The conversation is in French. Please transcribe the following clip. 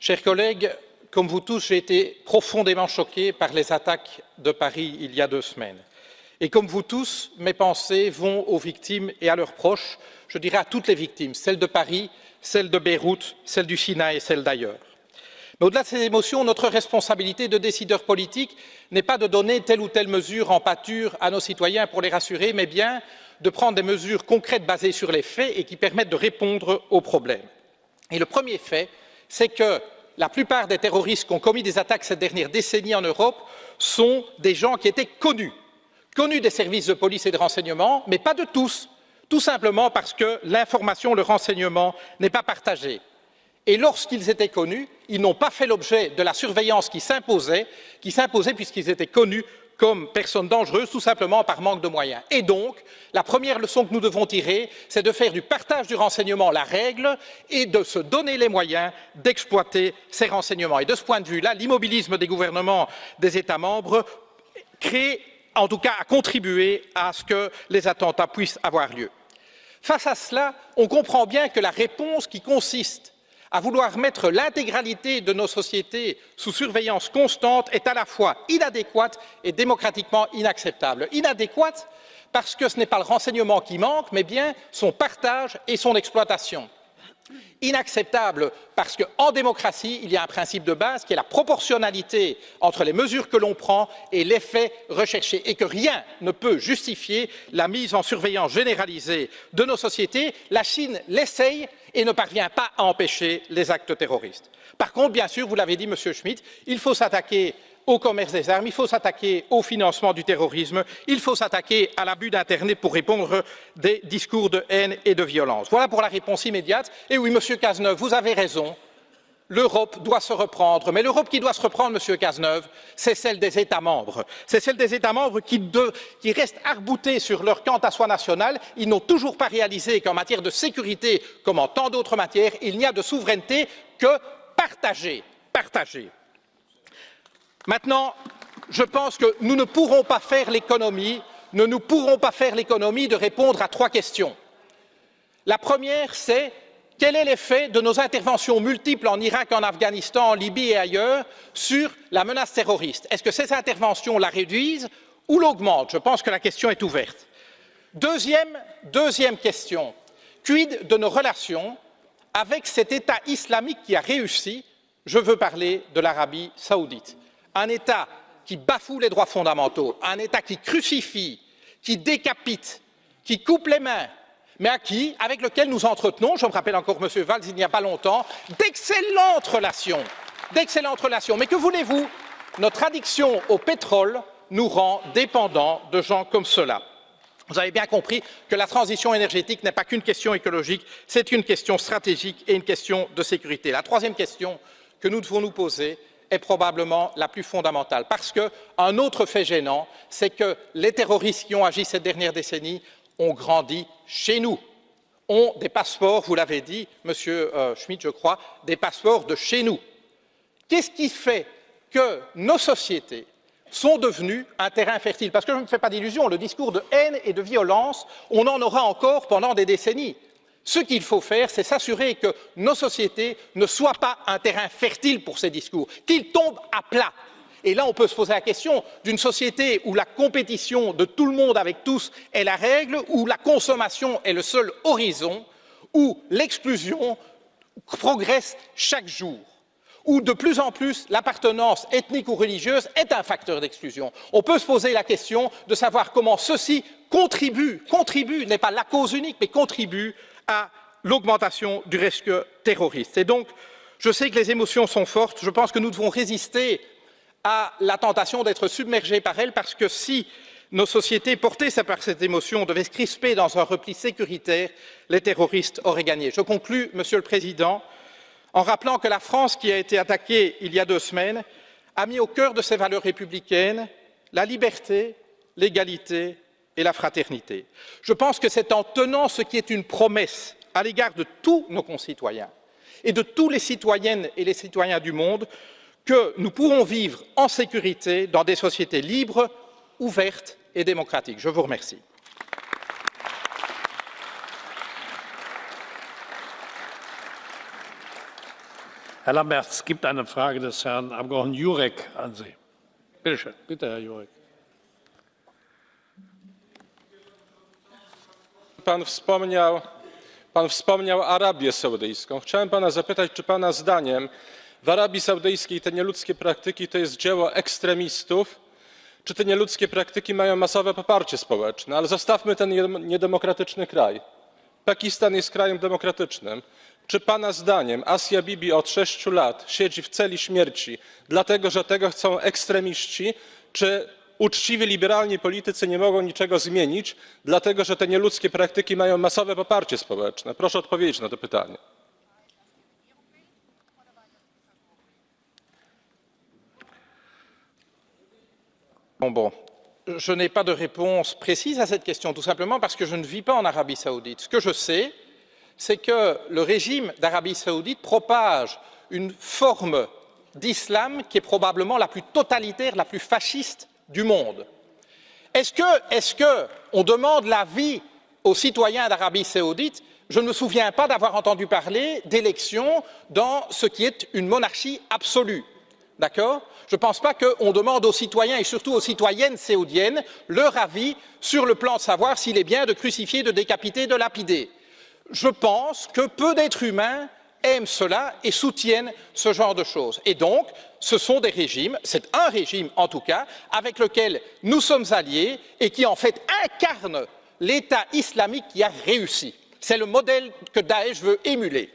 Chers collègues, comme vous tous, j'ai été profondément choqué par les attaques de Paris il y a deux semaines. Et comme vous tous, mes pensées vont aux victimes et à leurs proches, je dirais à toutes les victimes, celles de Paris, celles de Beyrouth, celles du Sinaï et celles d'ailleurs. Mais au-delà de ces émotions, notre responsabilité de décideurs politiques n'est pas de donner telle ou telle mesure en pâture à nos citoyens pour les rassurer, mais bien de prendre des mesures concrètes basées sur les faits et qui permettent de répondre aux problèmes. Et le premier fait, c'est que la plupart des terroristes qui ont commis des attaques cette dernière décennie en Europe sont des gens qui étaient connus, connus des services de police et de renseignement, mais pas de tous, tout simplement parce que l'information, le renseignement n'est pas partagé. Et lorsqu'ils étaient connus, ils n'ont pas fait l'objet de la surveillance qui s'imposait, qui s'imposait puisqu'ils étaient connus comme personnes dangereuses, tout simplement par manque de moyens. Et donc, la première leçon que nous devons tirer, c'est de faire du partage du renseignement la règle et de se donner les moyens d'exploiter ces renseignements. Et de ce point de vue-là, l'immobilisme des gouvernements des États membres crée, en tout cas, a contribué à ce que les attentats puissent avoir lieu. Face à cela, on comprend bien que la réponse qui consiste à vouloir mettre l'intégralité de nos sociétés sous surveillance constante est à la fois inadéquate et démocratiquement inacceptable. Inadéquate parce que ce n'est pas le renseignement qui manque, mais bien son partage et son exploitation inacceptable parce qu'en démocratie, il y a un principe de base qui est la proportionnalité entre les mesures que l'on prend et l'effet recherché et que rien ne peut justifier la mise en surveillance généralisée de nos sociétés. La Chine l'essaye et ne parvient pas à empêcher les actes terroristes. Par contre, bien sûr, vous l'avez dit, Monsieur Schmitt, il faut s'attaquer au commerce des armes, il faut s'attaquer au financement du terrorisme, il faut s'attaquer à l'abus d'Internet pour répondre des discours de haine et de violence. Voilà pour la réponse immédiate. Et oui, Monsieur Cazeneuve, vous avez raison. L'Europe doit se reprendre, mais l'Europe qui doit se reprendre, Monsieur Cazeneuve, c'est celle des États membres. C'est celle des États membres qui, restent arboutés sur leur quant à soi national. Ils n'ont toujours pas réalisé qu'en matière de sécurité, comme en tant d'autres matières, il n'y a de souveraineté que partagée. Partagée. Maintenant, je pense que nous ne pourrons pas faire l'économie, ne nous pourrons pas faire l'économie de répondre à trois questions. La première, c'est quel est l'effet de nos interventions multiples en Irak, en Afghanistan, en Libye et ailleurs sur la menace terroriste? Est-ce que ces interventions la réduisent ou l'augmentent? Je pense que la question est ouverte. Deuxième, deuxième question, quid de nos relations avec cet État islamique qui a réussi? Je veux parler de l'Arabie saoudite un État qui bafoue les droits fondamentaux, un État qui crucifie, qui décapite, qui coupe les mains, mais à qui, avec lequel nous entretenons, je me rappelle encore M. Valls il n'y a pas longtemps, d'excellentes relations, d'excellentes relations. Mais que voulez-vous? Notre addiction au pétrole nous rend dépendants de gens comme cela. Vous avez bien compris que la transition énergétique n'est pas qu'une question écologique, c'est une question stratégique et une question de sécurité. La troisième question que nous devons nous poser, est probablement la plus fondamentale. Parce qu'un autre fait gênant, c'est que les terroristes qui ont agi cette dernière décennie ont grandi chez nous, ont des passeports, vous l'avez dit, Monsieur euh, Schmitt, je crois, des passeports de chez nous. Qu'est-ce qui fait que nos sociétés sont devenues un terrain fertile? Parce que je ne me fais pas d'illusions, le discours de haine et de violence, on en aura encore pendant des décennies. Ce qu'il faut faire, c'est s'assurer que nos sociétés ne soient pas un terrain fertile pour ces discours, qu'ils tombent à plat. Et là, on peut se poser la question d'une société où la compétition de tout le monde avec tous est la règle, où la consommation est le seul horizon, où l'exclusion progresse chaque jour où de plus en plus l'appartenance ethnique ou religieuse est un facteur d'exclusion. On peut se poser la question de savoir comment ceci contribue, contribue, n'est pas la cause unique, mais contribue à l'augmentation du risque terroriste. Et donc, je sais que les émotions sont fortes, je pense que nous devons résister à la tentation d'être submergés par elles, parce que si nos sociétés portées par cette émotion devaient se crisper dans un repli sécuritaire, les terroristes auraient gagné. Je conclus, Monsieur le Président, en rappelant que la France, qui a été attaquée il y a deux semaines, a mis au cœur de ses valeurs républicaines la liberté, l'égalité et la fraternité. Je pense que c'est en tenant ce qui est une promesse à l'égard de tous nos concitoyens et de tous les citoyennes et les citoyens du monde que nous pourrons vivre en sécurité dans des sociétés libres, ouvertes et démocratiques. Je vous remercie. Herr es gibt eine Frage des Herrn Abgeordneten Jurek an Sie. Bitte schön, bitte, Herr Jurek. Pan wspomniał, pan wspomniał Arabię Saudyjską. Chciałem pana zapytać, czy pana zdaniem w Arabii Saudyjskiej te nieludzkie praktyki to jest dzieło ekstremistów, czy te nieludzkie praktyki mają masowe poparcie społeczne? Ale zostawmy ten niedemokratyczny kraj. Pakistan jest krajem demokratycznym. Czy pana zdaniem Asia Bibi od sześciu lat siedzi w celi śmierci, dlatego że tego chcą ekstremiści, czy uczciwi liberalni politycy nie mogą niczego zmienić, dlatego że te nieludzkie praktyki mają masowe poparcie społeczne? Proszę odpowiedzieć na to pytanie. Bon, bon. Je n'ai pas de réponse précise à cette question, tout simplement parce que je ne vis pas en Arabie saoudite. Ce que je sais, c'est que le régime d'Arabie saoudite propage une forme d'islam qui est probablement la plus totalitaire, la plus fasciste du monde. Est-ce qu'on est demande l'avis aux citoyens d'Arabie saoudite? Je ne me souviens pas d'avoir entendu parler d'élections dans ce qui est une monarchie absolue. D'accord? Je ne pense pas qu'on demande aux citoyens et surtout aux citoyennes saoudiennes leur avis sur le plan de savoir s'il est bien de crucifier, de décapiter, de lapider. Je pense que peu d'êtres humains aiment cela et soutiennent ce genre de choses. Et donc, ce sont des régimes, c'est un régime en tout cas, avec lequel nous sommes alliés et qui en fait incarne l'État islamique qui a réussi. C'est le modèle que Daesh veut émuler.